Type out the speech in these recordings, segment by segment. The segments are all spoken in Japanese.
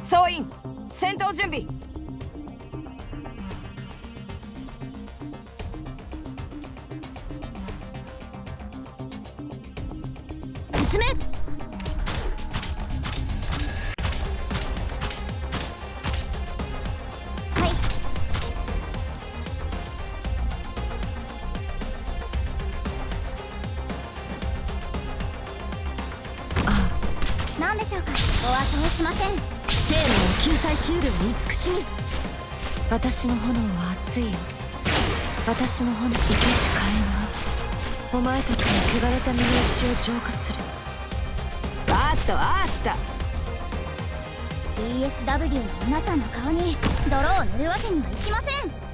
総員戦闘準備。進め。しょうか？お後をしません。生命を救済しうる慈しみ私の炎は熱いよ。私の炎生けし火炎が。お前たちの汚れた身の内を浄化する。あったあった。ESW の皆さんの顔に泥を塗るわけにはいきません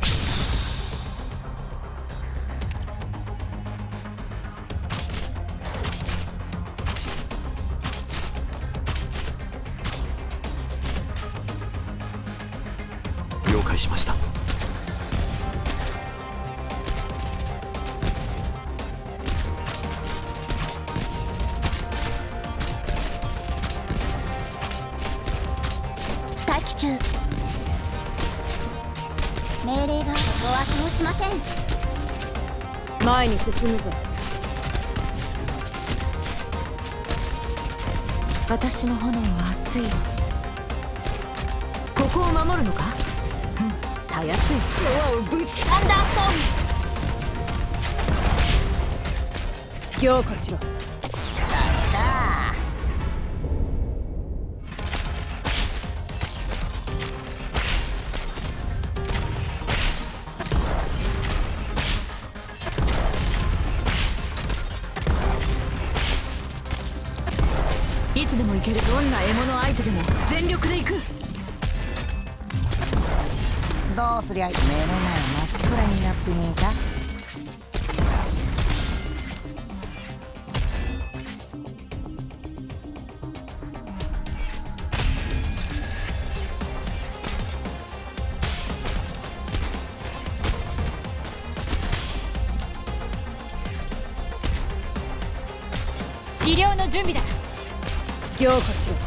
しました。待機中。命令がお後をしません。前に進むぞ。私の炎は熱いよここを守るのか？たやすい。ドアをぶちアンダーン強化しろ。いつでも行ける。どんな獲物相手でも全力で行くどうすりゃ目の前真っ暗になってねえか。治療の準備だ。強化しろ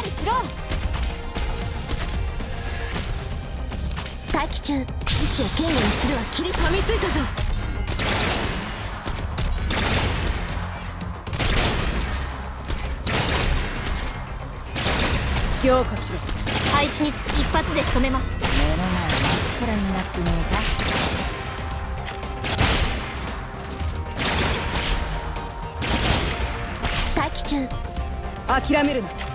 かりしろ待機中意志を堅固にするは切り噛みついたぞ。強化しろ。配置につき一発で仕留めます。目の前真っ暗になってね待機中。諦めるな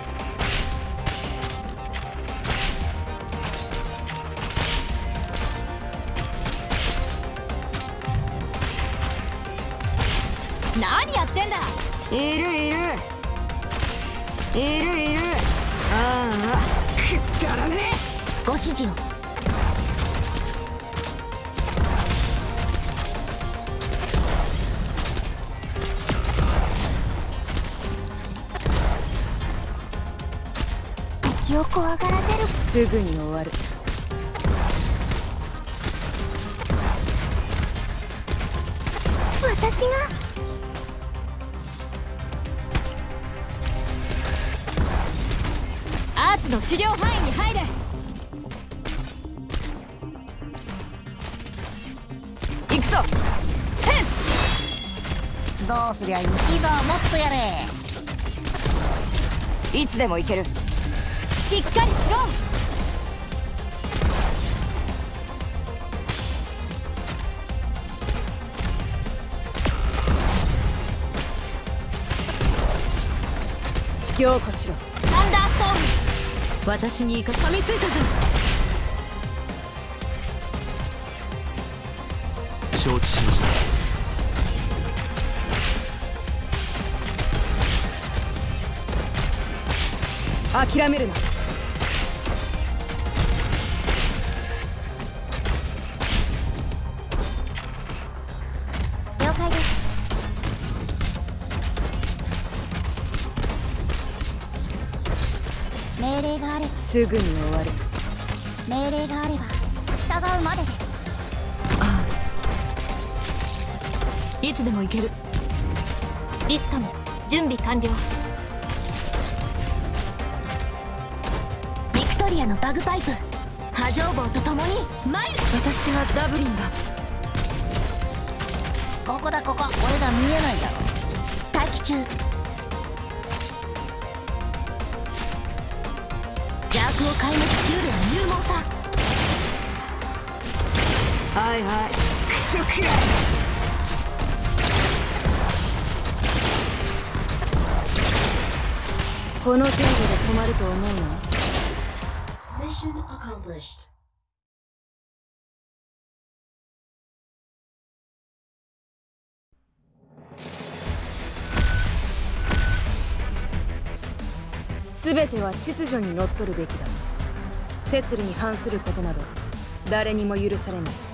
何やってんだ？いるいる。いるいる。ああ。くだらねご指示を。敵を怖がらせる。えすぐに終わる。私が？アーツの治療範囲に入れ。行くぞ。えかどうすりゃいいぞもっとやれ。いつでも行ける。しっかりしろ。強化しろ。私にイカ噛みついたぞ。承知しました。諦めるなすぐに終わる。命令があれば従うまでです。ああ。いつでも行ける。リスカム準備完了。ビクトリアのバグパイプ。波状棒と共に。参る私がダブリンだ。ここだここ。俺が見えないだろ。待機中を壊滅しうるは勇猛さはいはい。クソくらい。この程度で止まると思うな。Mission accomplished. 全ては秩序にのっとるべきだ。摂理に反することなど誰にも許されない。